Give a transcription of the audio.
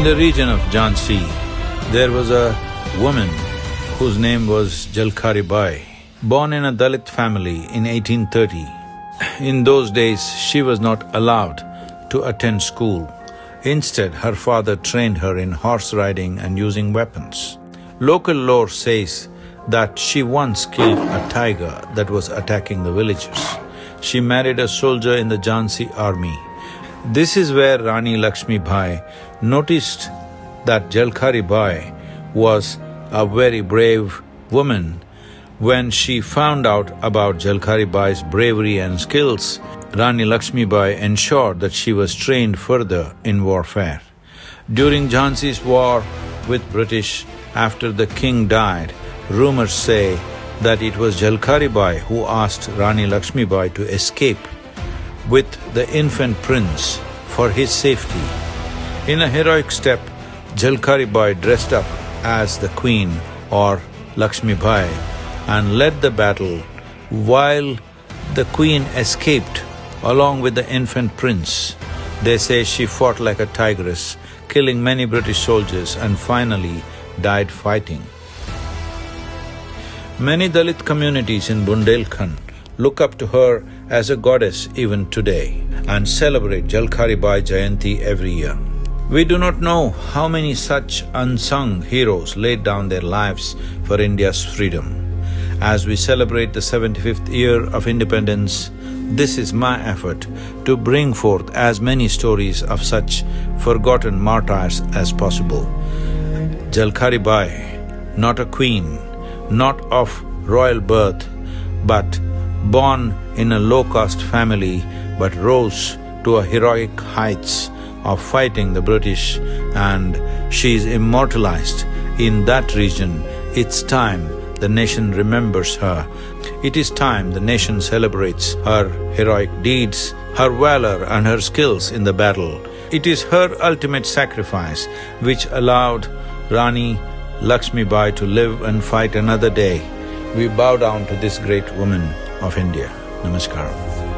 In the region of Jhansi, there was a woman whose name was Jhalkari Bai, born in a Dalit family in 1830. In those days, she was not allowed to attend school. Instead, her father trained her in horse riding and using weapons. Local lore says that she once killed a tiger that was attacking the villagers. She married a soldier in the Jhansi army. This is where Rani Lakshmi Bai noticed that Jhalkari Bai was a very brave woman. When she found out about Jhalkari Bai's bravery and skills, Rani Lakshmi Bai ensured that she was trained further in warfare. During Jhansi's war with British, after the king died, rumors say that it was Jhalkari Bai who asked Rani Lakshmi Bai to escape with the infant prince for his safety. In a heroic step, Jhalkari Bai dressed up as the queen or Lakshmi Bai and led the battle while the queen escaped along with the infant prince. They say she fought like a tigress, killing many British soldiers and finally died fighting. Many Dalit communities in Bundelkhand look up to her as a goddess even today and celebrate Jhalkari Bai Jayanti every year. We do not know how many such unsung heroes laid down their lives for India's freedom. As we celebrate the 75th year of independence, this is my effort to bring forth as many stories of such forgotten martyrs as possible. Jhalkari Bai, not a queen, not of royal birth, but born in a low-caste family but rose to a heroic heights of fighting the British and she is immortalized in that region. It's time the nation remembers her. It is time the nation celebrates her heroic deeds, her valor and her skills in the battle. It is her ultimate sacrifice which allowed Rani Lakshmi Bai to live and fight another day. We bow down to this great woman of India. Namaskaram.